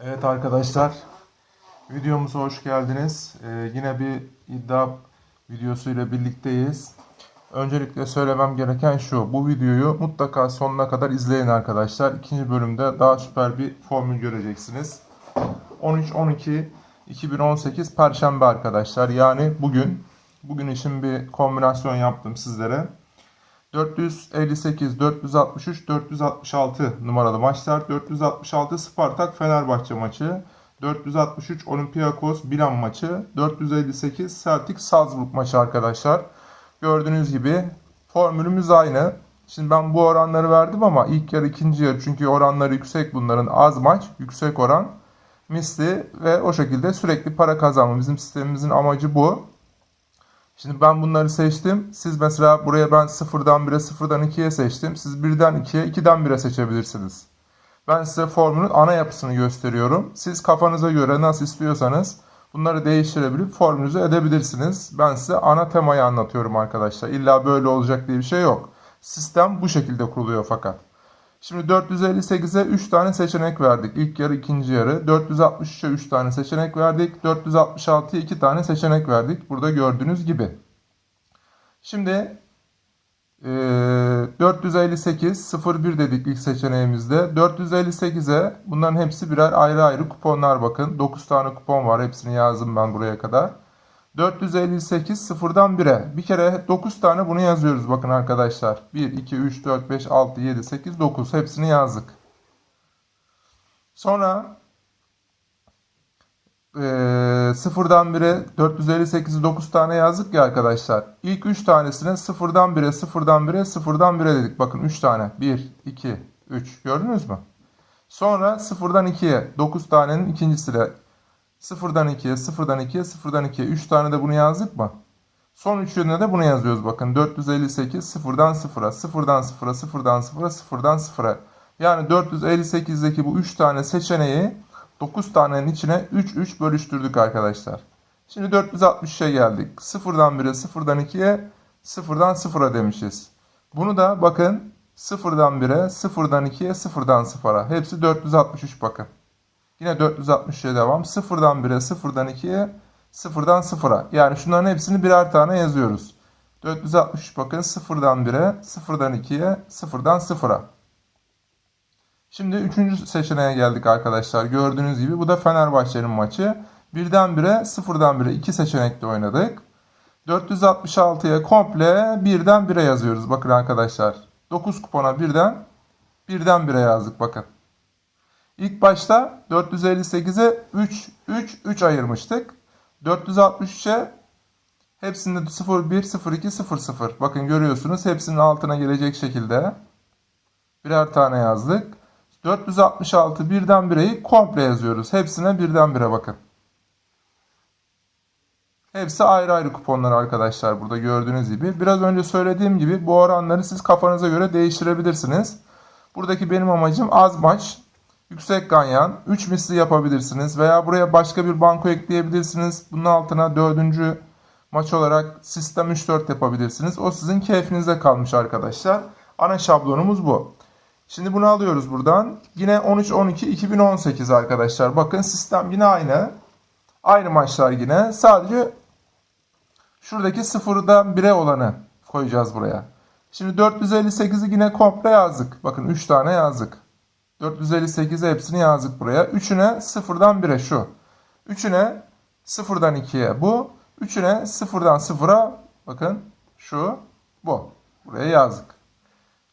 Evet arkadaşlar, videomuza hoş geldiniz. Ee, yine bir iddia videosuyla birlikteyiz. Öncelikle söylemem gereken şu, bu videoyu mutlaka sonuna kadar izleyin arkadaşlar. İkinci bölümde daha süper bir formül göreceksiniz. 13-12-2018 Perşembe arkadaşlar, yani bugün. Bugün için bir kombinasyon yaptım sizlere. 458, 463, 466 numaralı maçlar. 466 Spartak Fenerbahçe maçı. 463 Olympiakos Milan maçı. 458 Celtic Salzburg maçı arkadaşlar. Gördüğünüz gibi formülümüz aynı. Şimdi ben bu oranları verdim ama ilk yarı ikinci yarı çünkü oranları yüksek bunların az maç yüksek oran misli ve o şekilde sürekli para kazanma bizim sistemimizin amacı bu. Şimdi ben bunları seçtim. Siz mesela buraya ben 0'dan 1'e 0'dan 2'ye seçtim. Siz 1'den 2'ye 2'den 1'e seçebilirsiniz. Ben size formülün ana yapısını gösteriyorum. Siz kafanıza göre nasıl istiyorsanız bunları değiştirebilip formülünüzü edebilirsiniz. Ben size ana temayı anlatıyorum arkadaşlar. İlla böyle olacak diye bir şey yok. Sistem bu şekilde kuruluyor fakat. Şimdi 458'e 3 tane seçenek verdik. İlk yarı, ikinci yarı. 463'e 3 tane seçenek verdik. 466'ya 2 tane seçenek verdik. Burada gördüğünüz gibi. Şimdi e, 458 01 dedik ilk seçeneğimizde. 458'e bunların hepsi birer ayrı ayrı kuponlar bakın. 9 tane kupon var. Hepsini yazdım ben buraya kadar. 458 sıfırdan 1'e. Bir kere 9 tane bunu yazıyoruz bakın arkadaşlar. 1, 2, 3, 4, 5, 6, 7, 8, 9 hepsini yazdık. Sonra e, sıfırdan 1'e 458'i 9 tane yazdık ya arkadaşlar. İlk 3 tanesine sıfırdan 1'e sıfırdan 1'e sıfırdan 1'e dedik. Bakın 3 tane. 1, 2, 3 gördünüz mü? Sonra sıfırdan 2'ye 9 tanenin ikincisine Sıfırdan 2'ye, sıfırdan 2'ye, sıfırdan 2'ye. 3 tane de bunu yazdık mı? Son üçüne de bunu yazıyoruz bakın. 458 sıfırdan sıfıra, sıfırdan sıfıra, sıfırdan sıfıra, sıfırdan sıfıra. Yani 458'deki bu 3 tane seçeneği 9 tanenin içine 3 3 bölüştürdük arkadaşlar. Şimdi 460'a geldik. Sıfırdan 1'e, sıfırdan 2'ye, sıfırdan sıfıra demişiz. Bunu da bakın sıfırdan 1'e, sıfırdan 2'ye, sıfırdan sıfıra. Hepsi 463 bakın. Yine 460'a devam. 0'dan 1'e, 0'dan 2'ye, 0'dan 0'a. Yani şunların hepsini birer tane yazıyoruz. 463 bakın 0'dan 1'e, 0'dan 2'ye, 0'dan 0'a. Şimdi 3. seçeneğe geldik arkadaşlar. Gördüğünüz gibi bu da Fenerbahçe'nin maçı. 1'den 1'e, 0'dan 1'e 2 seçenekte oynadık. 466'ya komple 1'den 1'e yazıyoruz. Bakın arkadaşlar. 9 kupona 1'den 1'den 1'e yazdık bakın. İlk başta 458'e 3, 3, 3 ayırmıştık. 463'e hepsinde 0, 1, 0, 2, 0, 0. Bakın görüyorsunuz hepsinin altına gelecek şekilde birer tane yazdık. 466 birden 1'eyi komple yazıyoruz. Hepsine birden 1'e bakın. Hepsi ayrı ayrı kuponlar arkadaşlar burada gördüğünüz gibi. Biraz önce söylediğim gibi bu oranları siz kafanıza göre değiştirebilirsiniz. Buradaki benim amacım az maç yüksek ganyan 3 misli yapabilirsiniz veya buraya başka bir banko ekleyebilirsiniz. Bunun altına dördüncü maç olarak sistem 3-4 yapabilirsiniz. O sizin keyfinize kalmış arkadaşlar. Ana şablonumuz bu. Şimdi bunu alıyoruz buradan. Yine 13-12-2018 arkadaşlar. Bakın sistem yine aynı. Aynı maçlar yine. Sadece şuradaki sıfırdan 1'e olanı koyacağız buraya. Şimdi 458'i yine komple yazdık. Bakın 3 tane yazdık. 458'e hepsini yazdık buraya. 3'üne 0'dan 1'e şu. 3'üne 0'dan 2'ye bu. 3'üne 0'dan 0'a bakın şu bu. Buraya yazdık.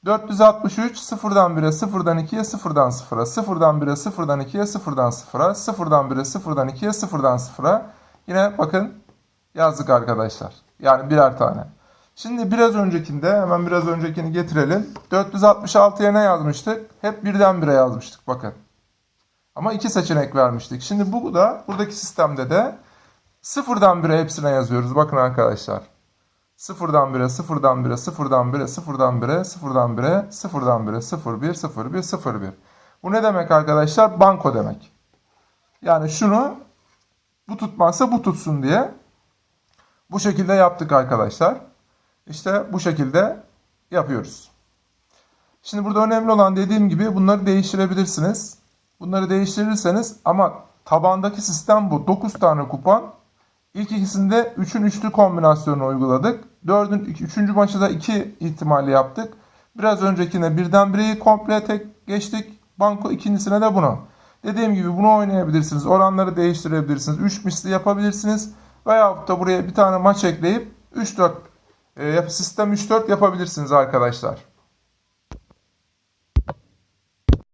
463 0'dan 1'e 0'dan 2'ye 0'dan 0'a 0'dan 1'e 0'dan 2'ye 0'dan 0'a 0'dan 1'e 0'dan 2'ye 0'dan 0'a yine bakın yazdık arkadaşlar. Yani birer tane. Şimdi biraz öncekinde hemen biraz öncekini getirelim. 466'ya ne yazmıştık? Hep birden bire yazmıştık bakın. Ama iki seçenek vermiştik. Şimdi bu da buradaki sistemde de sıfırdan bire hepsine yazıyoruz. Bakın arkadaşlar. Sıfırdan bire, sıfırdan bire, sıfırdan bire, sıfırdan bire, sıfırdan bire, sıfırdan bire, sıfır bir, sıfır bir, sıfır bir. Bu ne demek arkadaşlar? Banko demek. Yani şunu bu tutmazsa bu tutsun diye bu şekilde yaptık arkadaşlar. İşte bu şekilde yapıyoruz. Şimdi burada önemli olan dediğim gibi bunları değiştirebilirsiniz. Bunları değiştirirseniz ama tabandaki sistem bu. 9 tane kupon. İlk ikisinde 3'ün üçlü kombinasyonunu uyguladık. 4'ün 3. maçı da 2 ihtimali yaptık. Biraz öncekine birden bireyi komple tek geçtik. Banko ikincisine de bunu. Dediğim gibi bunu oynayabilirsiniz. Oranları değiştirebilirsiniz. 3 misli yapabilirsiniz. Veyahut da buraya bir tane maç ekleyip 3-4 e, yap- sistem 3-4 yapabilirsiniz arkadaşlar.